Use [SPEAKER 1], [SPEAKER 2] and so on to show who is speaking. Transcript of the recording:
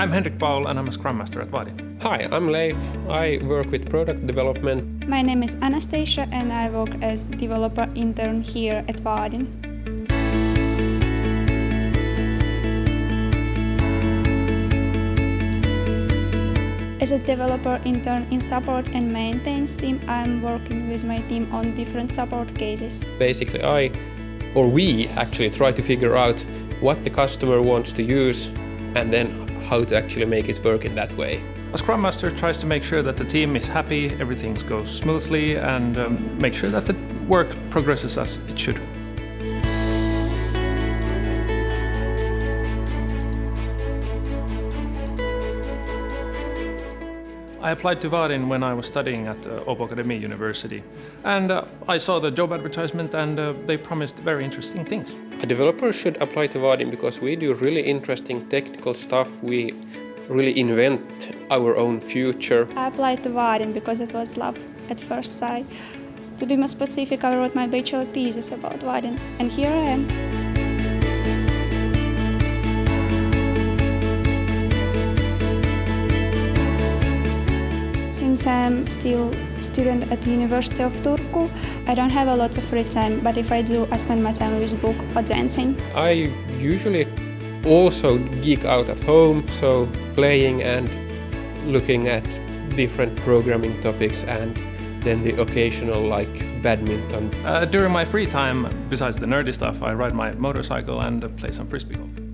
[SPEAKER 1] I'm Henrik Paul and I'm a Scrum Master at Vaadin.
[SPEAKER 2] Hi, I'm Leif. I work with product development.
[SPEAKER 3] My name is Anastasia and I work as developer intern here at Vaadin. As a developer intern in support and maintenance team, I'm working with my team on different support cases.
[SPEAKER 2] Basically, I or we actually try to figure out what the customer wants to use and then how to actually make it work in that way.
[SPEAKER 1] A Scrum Master tries to make sure that the team is happy, everything goes smoothly and um, make sure that the work progresses as it should. I applied to Vaadin when I was studying at uh, Åbo Akademi University. And uh, I saw the job advertisement and uh, they promised very interesting things.
[SPEAKER 2] A developer should apply to Vaadin because we do really interesting technical stuff. We really invent our own future.
[SPEAKER 3] I applied to Vaadin because it was love at first sight. To be more specific, I wrote my bachelor thesis about Vaadin, and here I am. Since I'm still a student at the University of Turku, I don't have a lot of free time, but if I do, I spend my time with book or dancing.
[SPEAKER 2] I usually also geek out at home, so playing and looking at different programming topics and then the occasional like badminton.
[SPEAKER 1] Uh, during my free time, besides the nerdy stuff, I ride my motorcycle and play some frisbee golf.